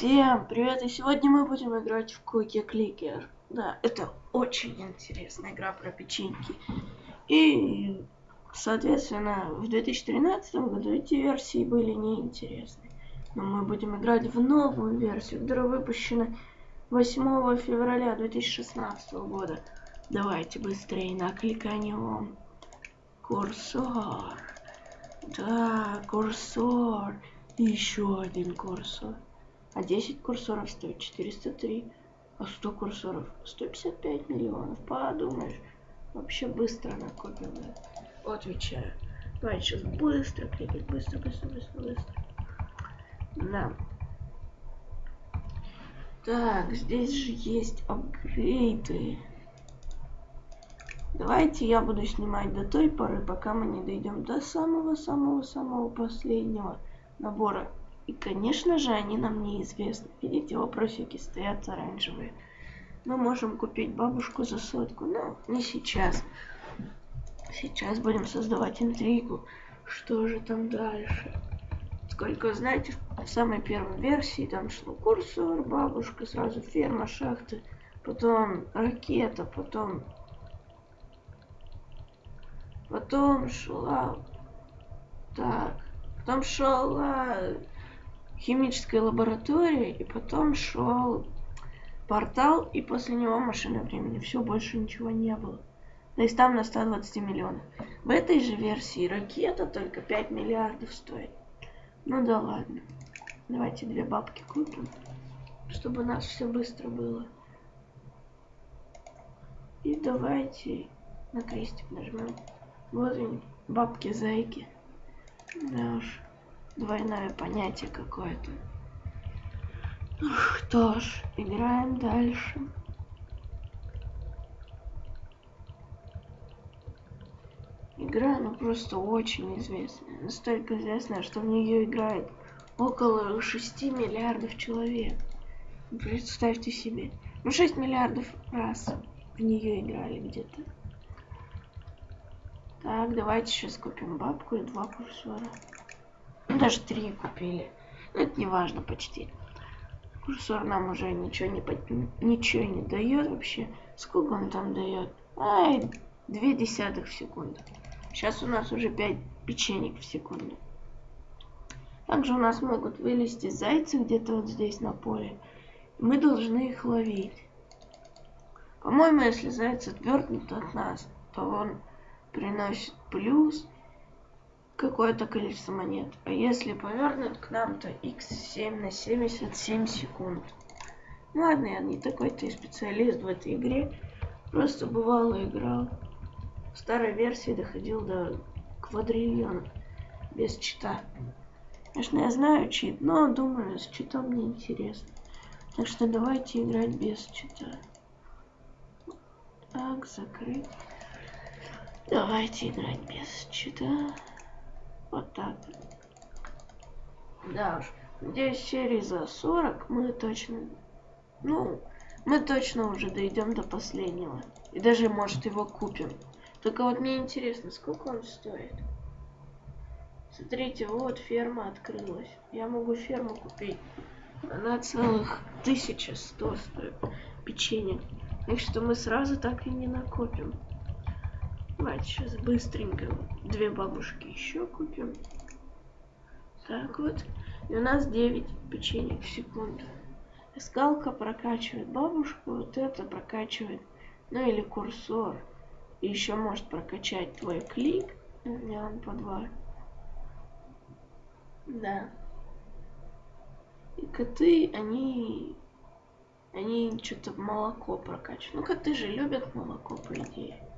Всем привет, и сегодня мы будем играть в Cookie Clicker. Да, это очень интересная игра про печеньки. И, соответственно, в 2013 году эти версии были неинтересны. Но мы будем играть в новую версию, которая выпущена 8 февраля 2016 года. Давайте быстрее накликанем курсор. Да, курсор. Еще один курсор. А 10 курсоров стоит 403. А 100 курсоров 155 миллионов. Подумаешь. Вообще быстро накопим. Да? Отвечаю. Давай сейчас быстро кликать. Быстро, быстро, быстро, быстро. Да. Так, здесь же есть апгрейды. Давайте я буду снимать до той поры, пока мы не дойдем до самого-самого-самого последнего набора и, конечно же, они нам неизвестны. Видите, вопросики стоят оранжевые. Мы можем купить бабушку за сотку, но не сейчас. Сейчас будем создавать интригу. Что же там дальше? Сколько, знаете, в самой первой версии там шло курсор, бабушка, сразу ферма, шахты, потом ракета, потом... Потом шла... Так, потом шла химическая лаборатория, и потом шел портал, и после него машина времени. Все, больше ничего не было. То есть там на 120 миллионов. В этой же версии ракета только 5 миллиардов стоит. Ну да ладно. Давайте две бабки купим, чтобы у нас все быстро было. И давайте на крестик нажмем. Вот они, бабки-зайки. Да уж двойное понятие какое-то. Что ж, играем дальше. Игра, ну просто очень известная. Настолько известная, что в нее играет около 6 миллиардов человек. Представьте себе. Ну 6 миллиардов раз в нее играли где-то. Так, давайте сейчас купим бабку и два курсора даже три купили. Но это не важно почти. Курсор нам уже ничего не, ничего не дает вообще. Сколько он там дает? Ай, две десятых в секунду. Сейчас у нас уже 5 печенек в секунду. Также у нас могут вылезти зайцы где-то вот здесь на поле. Мы должны их ловить. По-моему, если заяц отвергнут от нас, то он приносит плюс какое-то количество монет. А если повернут к нам, то x7 на 77 секунд. Ну ладно, я не такой-то и специалист в этой игре. Просто бывало играл. В старой версии доходил до квадриллиона. Без чита. Конечно, я знаю чит, но думаю, с читом мне интересно. Так что давайте играть без чита. Так, закрыть. Давайте играть без чита. Вот так. Да уж. Надеюсь, серии за 40 мы точно... Ну, мы точно уже дойдем до последнего. И даже, может, его купим. Только вот мне интересно, сколько он стоит. Смотрите, вот ферма открылась. Я могу ферму купить. Она целых 1100 стоит печенье. Так что мы сразу так и не накопим. Давайте сейчас быстренько две бабушки еще купим. Так вот. И у нас 9 печенек в секунду. Скалка прокачивает бабушку, вот это прокачивает, ну или курсор. И еще может прокачать твой клик. У меня он по два. Да. И коты, они... Они что-то молоко прокачивают. Ну, коты же любят молоко, по идее.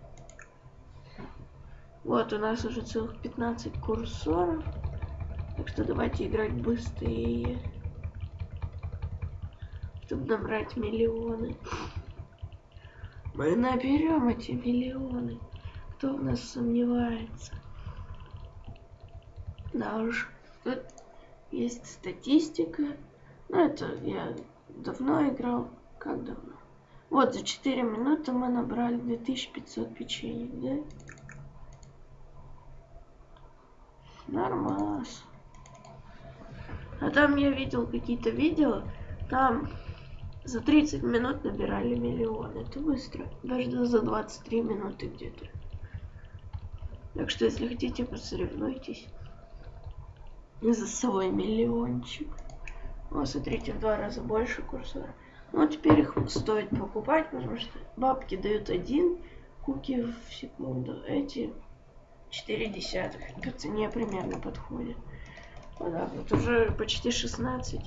Вот, у нас уже целых 15 курсоров. Так что давайте играть быстрее. Чтобы набрать миллионы. Мы наберем эти миллионы. Кто в нас сомневается? Да уж. Тут есть статистика. Ну, это я давно играл. Как давно? Вот, за 4 минуты мы набрали 2500 печенье, да? Нормас. А там я видел какие-то видео, Там за 30 минут набирали миллион. Это быстро. Даже за 23 минуты где-то. Так что, если хотите, посоревнуйтесь за свой миллиончик. Вот, смотрите, в два раза больше курсора. Ну, теперь их стоит покупать, потому что бабки дают один куки в секунду. Эти 4 десятых. По цене примерно подходит. Вот так вот. Уже почти 16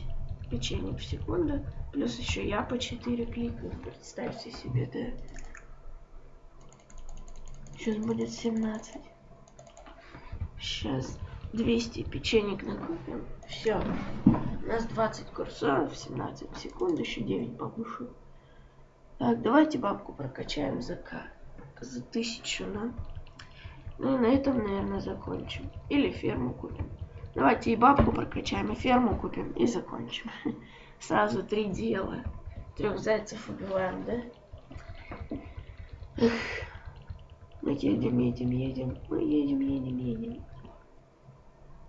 печенье в секунду. Плюс еще я по 4 кликаю. Представьте себе, да. Сейчас будет 17. Сейчас 200 печенек накупим. Все. У нас 20 курсоров, 17 секунд, еще 9 бабушек. Так, давайте бабку прокачаем за К. За тысячу, да? Ну и на этом, наверное, закончим. Или ферму купим. Давайте и бабку прокачаем, и ферму купим, и закончим. Сразу три дела. Трех зайцев убиваем, да? Эх. Мы едем, едем, едем. Мы едем, едем, едем.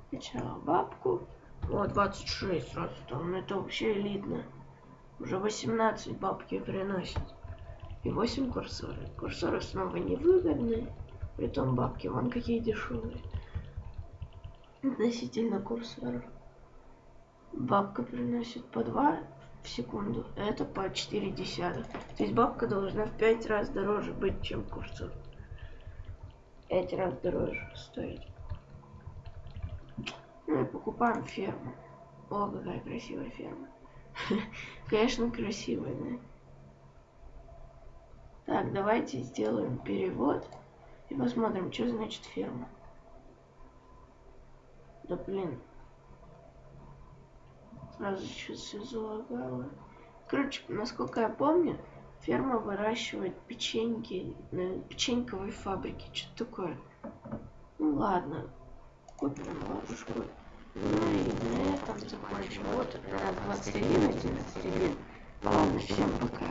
Сначала бабку. Вот, 26 сразу там. Ну, это вообще элитно. Уже 18 бабки приносит. И 8 курсоры. Курсоры снова невыгодны. Притом бабки вон какие дешевые. Относительно курсоров. Бабка приносит по 2 в секунду. Это по 4 десятых. То есть бабка должна в 5 раз дороже быть, чем курсор. 5 раз дороже стоить. Ну и покупаем ферму. О, какая красивая ферма. Конечно, красивая, да? Так, давайте сделаем перевод. И посмотрим, что значит ферма. Да блин. Сразу сейчас все залагало. Короче, насколько я помню, ферма выращивает печеньки на печеньковой фабрике. Что такое? Ну ладно, купим ложку. Ну и на этом закончим. Вот, 21, 11, Ладно, всем пока.